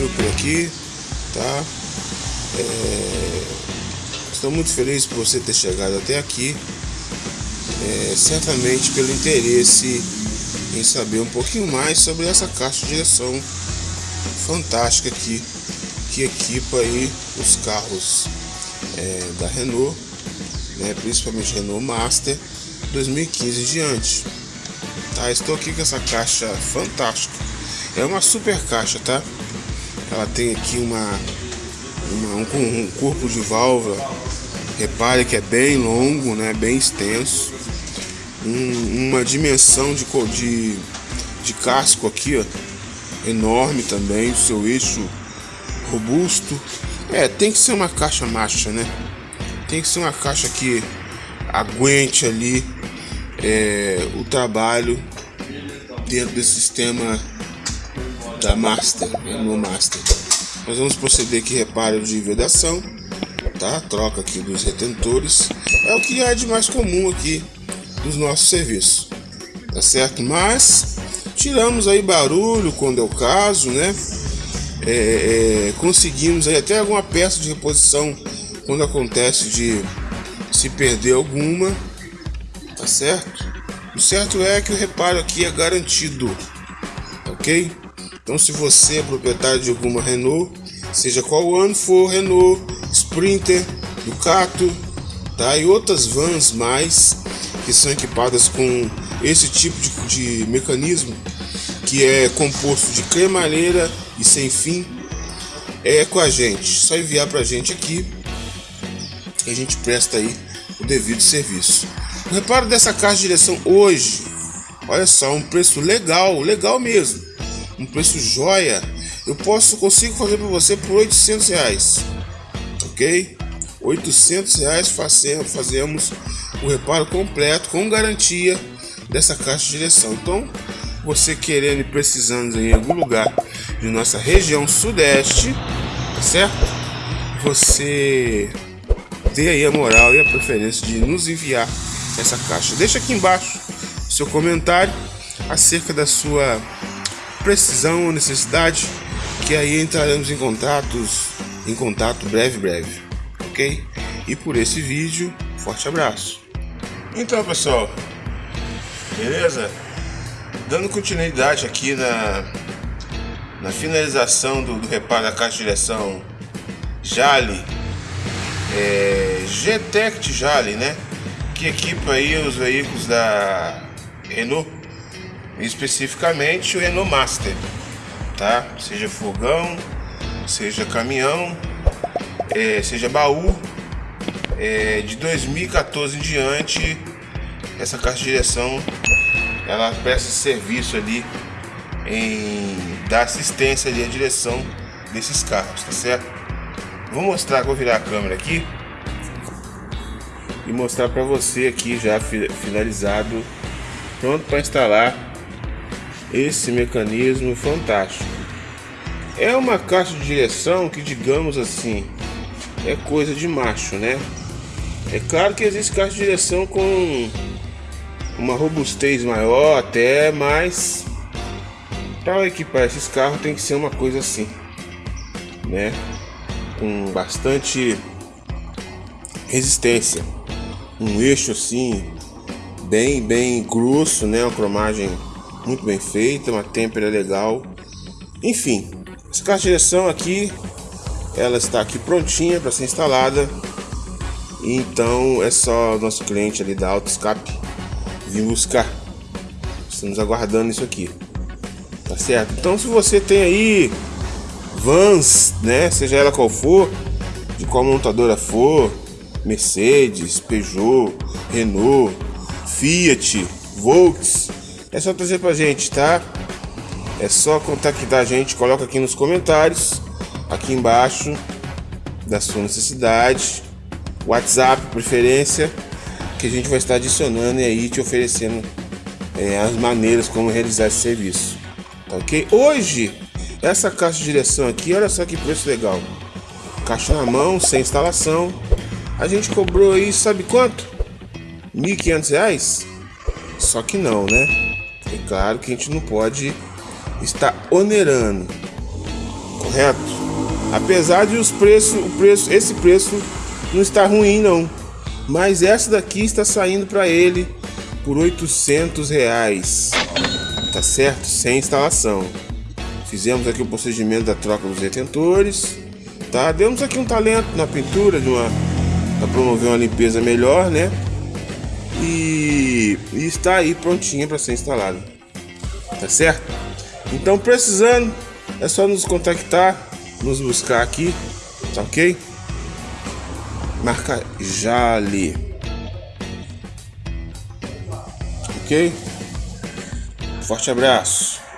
Ciro por aqui, tá? É, estou muito feliz por você ter chegado até aqui, é, certamente pelo interesse em saber um pouquinho mais sobre essa caixa de direção fantástica aqui, que equipa aí os carros é, da Renault, né, principalmente Renault Master 2015 diante. Tá, estou aqui com essa caixa fantástica. É uma super caixa, tá? Ela tem aqui uma, uma um, um corpo de válvula. Repare que é bem longo, né? Bem extenso. Um, uma dimensão de, de, de casco aqui, ó, enorme também. O seu eixo robusto. É, tem que ser uma caixa macha, né? Tem que ser uma caixa que aguente ali é, o trabalho dentro desse sistema da Master, né, no Master. Nós vamos proceder aqui reparo de vedação, tá? Troca aqui dos retentores. É o que é de mais comum aqui dos nossos serviços, tá certo? Mas tiramos aí barulho quando é o caso, né? É, é, conseguimos aí até alguma peça de reposição quando acontece de se perder alguma, tá certo? O certo é que o reparo aqui é garantido, ok? Então, se você é proprietário de alguma Renault, seja qual ano for, Renault, Sprinter, Ducato, tá? E outras vans mais que são equipadas com esse tipo de, de mecanismo que é composto de cremalheira e sem fim, é com a gente. Só enviar para a gente aqui que a gente presta aí o devido serviço. O reparo dessa caixa de direção hoje, olha só, um preço legal, legal mesmo, um preço joia. Eu posso, consigo fazer para você por 800 reais, ok? 800 reais fazemos, fazemos o reparo completo com garantia dessa caixa de direção. Então, você querendo e precisando em algum lugar de nossa região sudeste, tá certo? Você dê aí a moral e a preferência de nos enviar essa caixa. Deixa aqui embaixo seu comentário acerca da sua precisão ou necessidade, que aí entraremos em contatos em contato breve breve, ok? E por esse vídeo, forte abraço. Então pessoal, beleza? Dando continuidade aqui na, na finalização do, do reparo da caixa de direção Jali é, GTEC Jali, né? Que equipa aí os veículos da Renault, especificamente o Renault Master, tá? Seja fogão, seja caminhão, é, seja baú. É, de 2014 em diante, essa caixa de direção ela presta serviço ali em dar assistência ali à direção desses carros, tá certo? Vou mostrar, vou virar a câmera aqui e mostrar para você aqui já finalizado, pronto para instalar esse mecanismo fantástico. É uma caixa de direção que, digamos assim, é coisa de macho, né? É claro que existe caixa de direção com uma robustez maior até, mas para equipar esses carros tem que ser uma coisa assim, né? Com bastante resistência, um eixo assim bem bem grosso, né? Uma cromagem muito bem feita, uma têmpera legal, enfim. Essa caixa de direção aqui, ela está aqui prontinha para ser instalada. Então é só nosso cliente ali da Auto Escape vir buscar. Estamos aguardando isso aqui. Tá certo? Então se você tem aí vans, né, seja ela qual for, de qual montadora for, Mercedes, Peugeot, Renault, Fiat, Volks, é só trazer pra gente, tá? É só contactar a gente, coloca aqui nos comentários, aqui embaixo da sua necessidade, WhatsApp preferência que a gente vai estar adicionando e aí te oferecendo é, as maneiras como realizar esse serviço. Tá ok? Hoje, essa caixa de direção aqui, olha só que preço legal. Caixa na mão, sem instalação. A gente cobrou aí, sabe quanto? R$ 1.500? Só que não, né? É claro que a gente não pode estar onerando. Correto? Apesar de os preços, o preço, esse preço não está ruim não. Mas essa daqui está saindo para ele por 800 reais. Tá certo? Sem instalação. Fizemos aqui o procedimento da troca dos retentores. Tá? Demos aqui um talento na pintura de uma para promover uma limpeza melhor, né? E, e está aí prontinha para ser instalada. Tá certo? Então precisando é só nos contactar, nos buscar aqui, tá ok? Marca Jale. Ok? Forte abraço.